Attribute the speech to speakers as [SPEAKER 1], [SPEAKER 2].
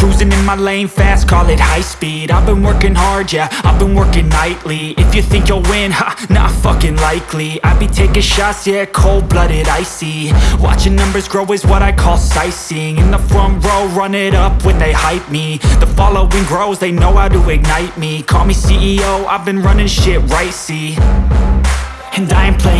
[SPEAKER 1] Cruising in my lane fast, call it high speed. I've been working hard, yeah, I've been working nightly. If you think you'll win, ha, not fucking likely. I be taking shots, yeah, cold-blooded, icy. Watching numbers grow is what I call sightseeing. In the front row, run it up when they hype me. The following grows, they know how to ignite me. Call me CEO, I've been running shit right, see. And I ain't playing